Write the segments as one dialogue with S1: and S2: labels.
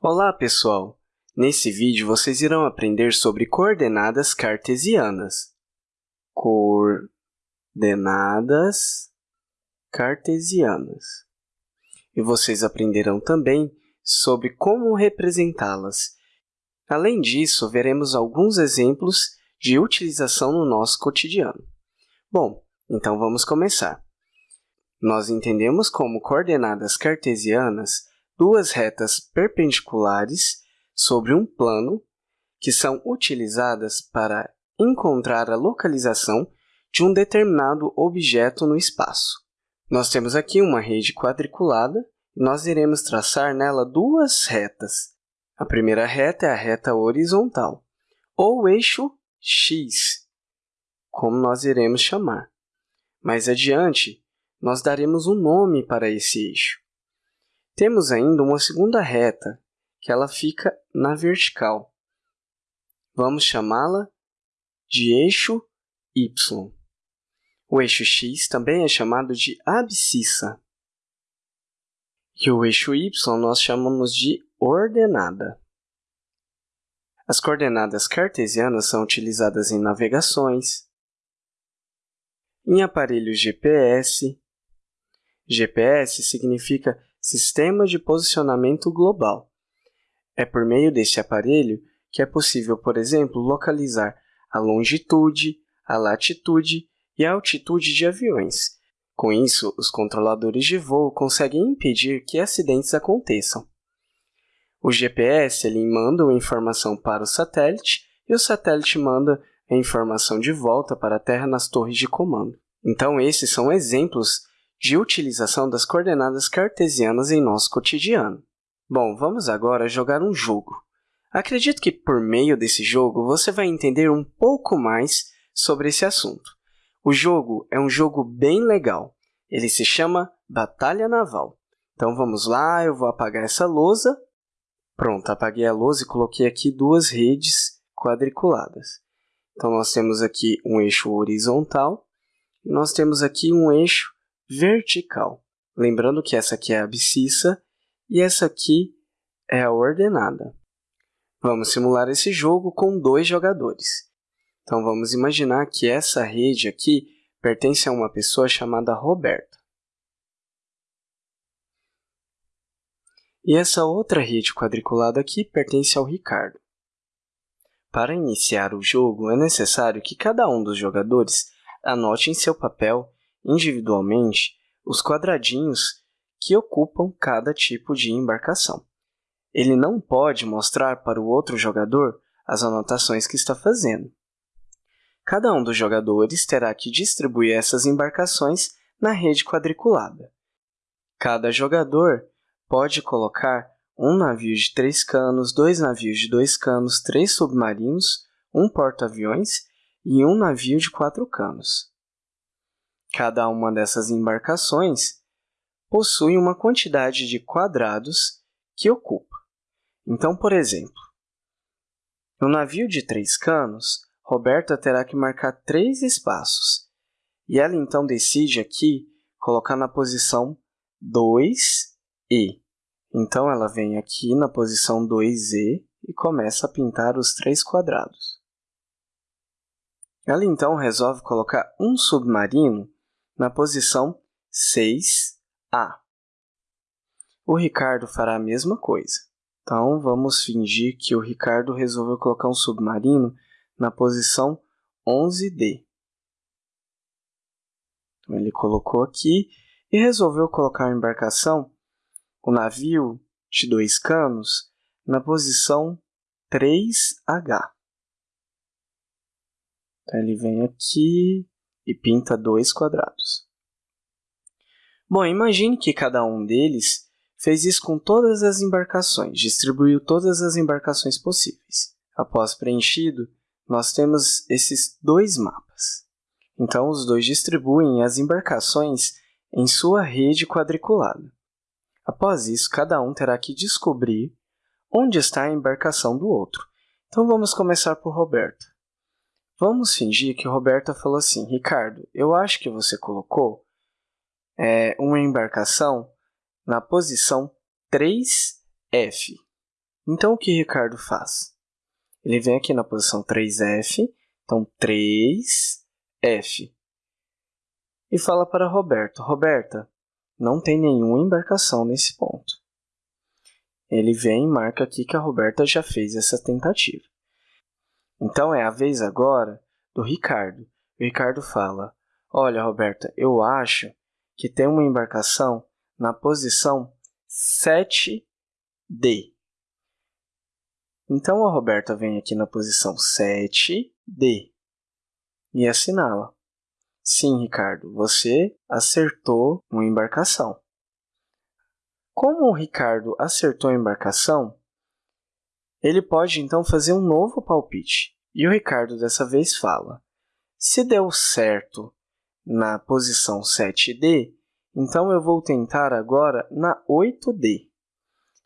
S1: Olá, pessoal! Nesse vídeo, vocês irão aprender sobre coordenadas cartesianas. Coordenadas cartesianas. E vocês aprenderão também sobre como representá-las. Além disso, veremos alguns exemplos de utilização no nosso cotidiano. Bom, então vamos começar. Nós entendemos como coordenadas cartesianas duas retas perpendiculares sobre um plano que são utilizadas para encontrar a localização de um determinado objeto no espaço. Nós temos aqui uma rede quadriculada e nós iremos traçar nela duas retas. A primeira reta é a reta horizontal, ou eixo x, como nós iremos chamar. Mais adiante, nós daremos um nome para esse eixo. Temos ainda uma segunda reta, que ela fica na vertical. Vamos chamá-la de eixo y. O eixo x também é chamado de abscissa. E o eixo y nós chamamos de ordenada. As coordenadas cartesianas são utilizadas em navegações, em aparelhos GPS. GPS significa Sistema de Posicionamento Global. É por meio deste aparelho que é possível, por exemplo, localizar a longitude, a latitude e a altitude de aviões. Com isso, os controladores de voo conseguem impedir que acidentes aconteçam. O GPS ele manda a informação para o satélite e o satélite manda a informação de volta para a Terra nas torres de comando. Então, esses são exemplos de utilização das coordenadas cartesianas em nosso cotidiano. Bom, vamos agora jogar um jogo. Acredito que por meio desse jogo você vai entender um pouco mais sobre esse assunto. O jogo é um jogo bem legal. Ele se chama Batalha Naval. Então vamos lá, eu vou apagar essa lousa. Pronto, apaguei a lousa e coloquei aqui duas redes quadriculadas. Então nós temos aqui um eixo horizontal e nós temos aqui um eixo vertical. Lembrando que essa aqui é a abscissa e essa aqui é a ordenada. Vamos simular esse jogo com dois jogadores. Então, vamos imaginar que essa rede aqui pertence a uma pessoa chamada Roberta. E essa outra rede quadriculada aqui pertence ao Ricardo. Para iniciar o jogo, é necessário que cada um dos jogadores anote em seu papel individualmente os quadradinhos que ocupam cada tipo de embarcação. Ele não pode mostrar para o outro jogador as anotações que está fazendo. Cada um dos jogadores terá que distribuir essas embarcações na rede quadriculada. Cada jogador pode colocar um navio de três canos, dois navios de dois canos, três submarinos, um porta-aviões e um navio de quatro canos. Cada uma dessas embarcações possui uma quantidade de quadrados que ocupa. Então, por exemplo, no navio de três canos, Roberta terá que marcar três espaços, e ela então decide aqui colocar na posição 2E. Então, ela vem aqui na posição 2E e começa a pintar os três quadrados. Ela então resolve colocar um submarino na posição 6A. O Ricardo fará a mesma coisa. Então, vamos fingir que o Ricardo resolveu colocar um submarino na posição 11D. Então, ele colocou aqui e resolveu colocar a embarcação, o navio de dois canos, na posição 3H. Então, ele vem aqui, e pinta dois quadrados. Bom, imagine que cada um deles fez isso com todas as embarcações, distribuiu todas as embarcações possíveis. Após preenchido, nós temos esses dois mapas. Então, os dois distribuem as embarcações em sua rede quadriculada. Após isso, cada um terá que descobrir onde está a embarcação do outro. Então, vamos começar por Roberto. Vamos fingir que Roberta falou assim, Ricardo, eu acho que você colocou é, uma embarcação na posição 3F. Então, o que Ricardo faz? Ele vem aqui na posição 3F, então 3F. E fala para Roberto, Roberta, não tem nenhuma embarcação nesse ponto. Ele vem e marca aqui que a Roberta já fez essa tentativa. Então, é a vez agora do Ricardo. O Ricardo fala, olha, Roberta, eu acho que tem uma embarcação na posição 7D. Então, a Roberta vem aqui na posição 7D e assinala. Sim, Ricardo, você acertou uma embarcação. Como o Ricardo acertou a embarcação, ele pode então fazer um novo palpite. E o Ricardo dessa vez fala: se deu certo na posição 7D, então eu vou tentar agora na 8D.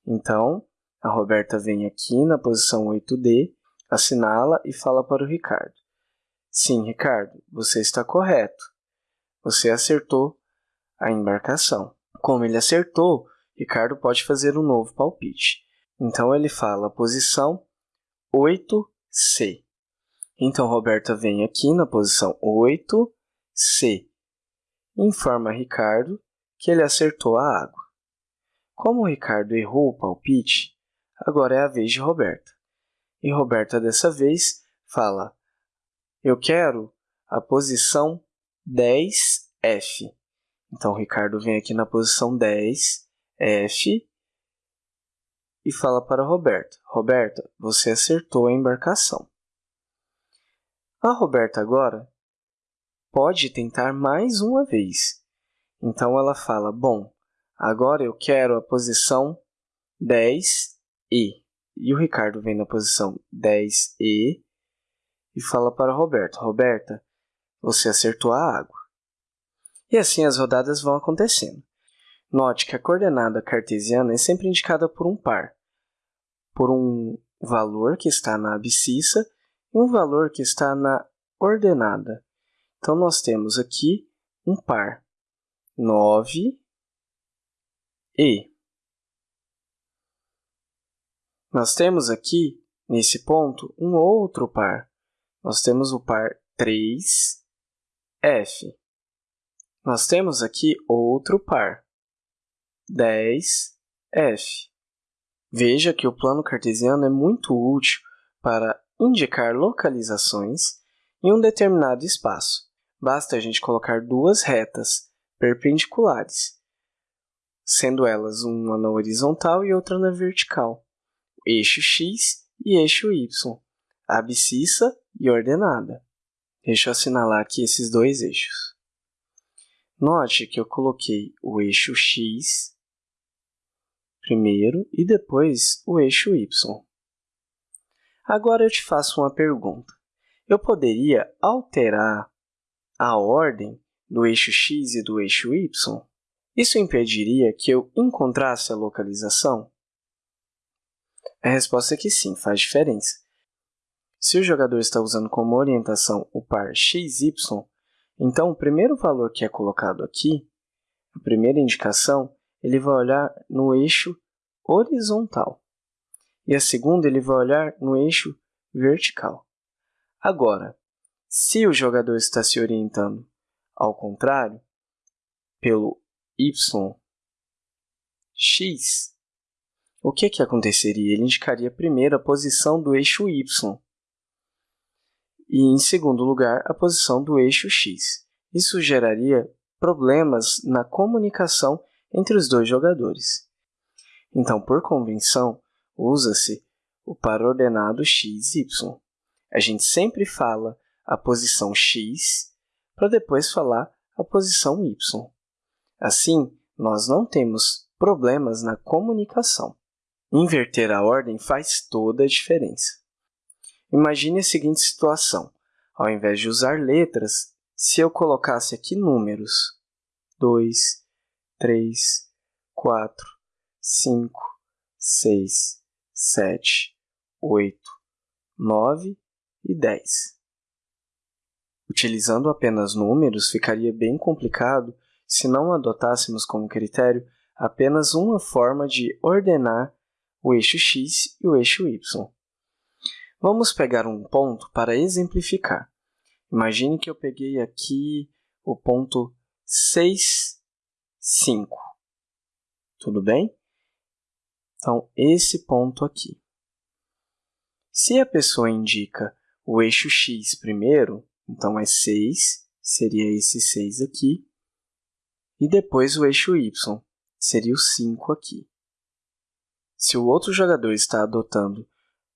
S1: Então, a Roberta vem aqui na posição 8D, assinala e fala para o Ricardo. Sim, Ricardo, você está correto. Você acertou a embarcação. Como ele acertou, Ricardo pode fazer um novo palpite. Então, ele fala posição 8C. Então, Roberta vem aqui na posição 8C. Informa Ricardo que ele acertou a água. Como Ricardo errou o palpite, agora é a vez de Roberta. E Roberta, dessa vez, fala, eu quero a posição 10F. Então, Ricardo vem aqui na posição 10F e fala para Roberta, Roberta, você acertou a embarcação. A Roberta agora pode tentar mais uma vez. Então, ela fala, bom, agora eu quero a posição 10 e. E o Ricardo vem na posição 10E e fala para Roberto, Roberta, você acertou a água. E assim as rodadas vão acontecendo. Note que a coordenada cartesiana é sempre indicada por um par, por um valor que está na abscissa e um valor que está na ordenada. Então, nós temos aqui um par, 9 e Nós temos aqui, nesse ponto, um outro par. Nós temos o par 3F. Nós temos aqui outro par, 10F. Veja que o plano cartesiano é muito útil para indicar localizações em um determinado espaço. Basta a gente colocar duas retas perpendiculares, sendo elas uma na horizontal e outra na vertical eixo x e eixo y, abscissa e ordenada. Deixa eu assinalar aqui esses dois eixos. Note que eu coloquei o eixo x primeiro e depois o eixo y. Agora eu te faço uma pergunta. Eu poderia alterar a ordem do eixo x e do eixo y? Isso impediria que eu encontrasse a localização? A resposta é que sim, faz diferença. Se o jogador está usando como orientação o par xy, então o primeiro valor que é colocado aqui, a primeira indicação, ele vai olhar no eixo horizontal. E a segunda, ele vai olhar no eixo vertical. Agora, se o jogador está se orientando ao contrário, pelo y, x, o que, que aconteceria? Ele indicaria primeiro a posição do eixo y e, em segundo lugar, a posição do eixo x. Isso geraria problemas na comunicação entre os dois jogadores. Então, por convenção, usa-se o par ordenado x, y. A gente sempre fala a posição x para depois falar a posição y. Assim, nós não temos problemas na comunicação. Inverter a ordem faz toda a diferença. Imagine a seguinte situação. Ao invés de usar letras, se eu colocasse aqui números 2, 3, 4, 5, 6, 7, 8, 9 e 10. Utilizando apenas números, ficaria bem complicado se não adotássemos como critério apenas uma forma de ordenar o eixo x e o eixo y. Vamos pegar um ponto para exemplificar. Imagine que eu peguei aqui o ponto 6, 5. Tudo bem? Então, esse ponto aqui. Se a pessoa indica o eixo x primeiro, então é 6, seria esse 6 aqui, e depois o eixo y, seria o 5 aqui. Se o outro jogador está adotando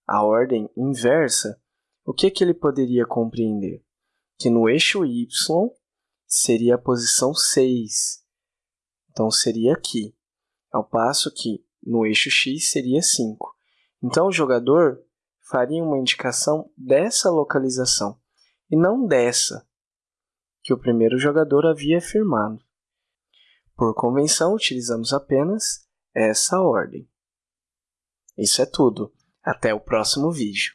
S1: a ordem inversa, o que, que ele poderia compreender? Que no eixo y seria a posição 6. Então, seria aqui, ao passo que no eixo x seria 5. Então, o jogador faria uma indicação dessa localização, e não dessa, que o primeiro jogador havia afirmado. Por convenção, utilizamos apenas essa ordem. Isso é tudo. Até o próximo vídeo.